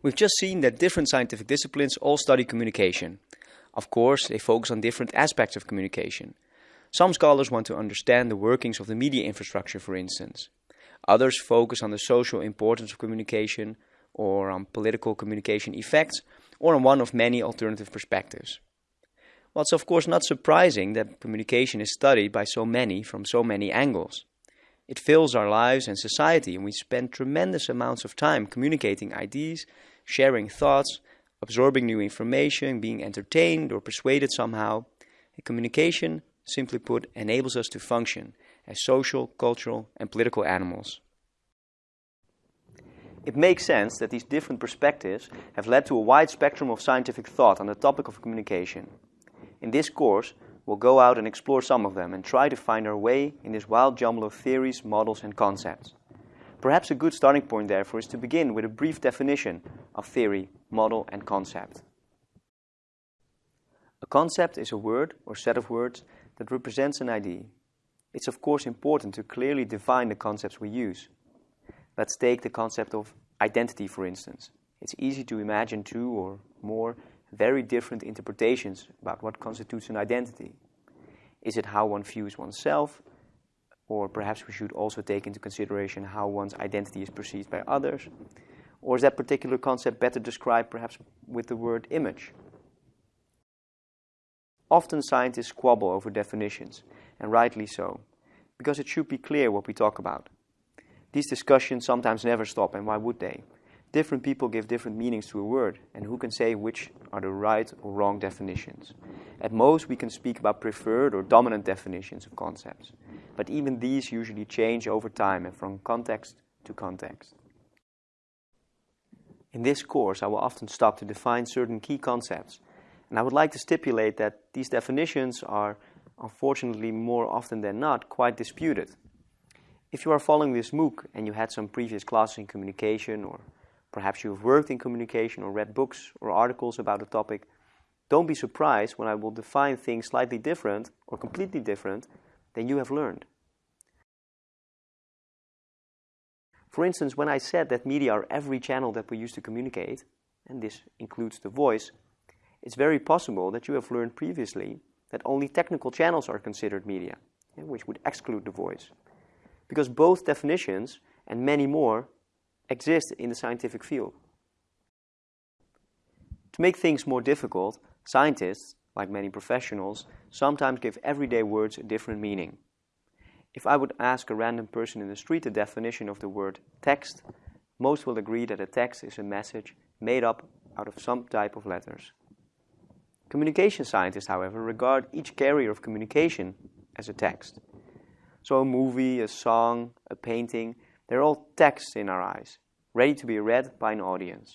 We've just seen that different scientific disciplines all study communication. Of course, they focus on different aspects of communication. Some scholars want to understand the workings of the media infrastructure, for instance. Others focus on the social importance of communication, or on political communication effects, or on one of many alternative perspectives. Well, it's of course not surprising that communication is studied by so many from so many angles. It fills our lives and society, and we spend tremendous amounts of time communicating ideas, sharing thoughts, absorbing new information, being entertained or persuaded somehow. And communication, simply put, enables us to function as social, cultural, and political animals. It makes sense that these different perspectives have led to a wide spectrum of scientific thought on the topic of communication. In this course, We'll go out and explore some of them and try to find our way in this wild jumble of theories, models, and concepts. Perhaps a good starting point, therefore, is to begin with a brief definition of theory, model, and concept. A concept is a word or set of words that represents an idea. It's of course important to clearly define the concepts we use. Let's take the concept of identity, for instance. It's easy to imagine two or more very different interpretations about what constitutes an identity. Is it how one views oneself? Or perhaps we should also take into consideration how one's identity is perceived by others? Or is that particular concept better described perhaps with the word image? Often scientists squabble over definitions, and rightly so, because it should be clear what we talk about. These discussions sometimes never stop, and why would they? Different people give different meanings to a word, and who can say which are the right or wrong definitions? At most, we can speak about preferred or dominant definitions of concepts, but even these usually change over time and from context to context. In this course, I will often stop to define certain key concepts, and I would like to stipulate that these definitions are, unfortunately, more often than not, quite disputed. If you are following this MOOC and you had some previous classes in communication or Perhaps you've worked in communication or read books or articles about a topic. Don't be surprised when I will define things slightly different or completely different than you have learned. For instance, when I said that media are every channel that we use to communicate, and this includes the voice, it's very possible that you have learned previously that only technical channels are considered media, which would exclude the voice. Because both definitions and many more exist in the scientific field. To make things more difficult, scientists, like many professionals, sometimes give everyday words a different meaning. If I would ask a random person in the street the definition of the word text, most will agree that a text is a message made up out of some type of letters. Communication scientists, however, regard each carrier of communication as a text. So a movie, a song, a painting, they're all texts in our eyes, ready to be read by an audience.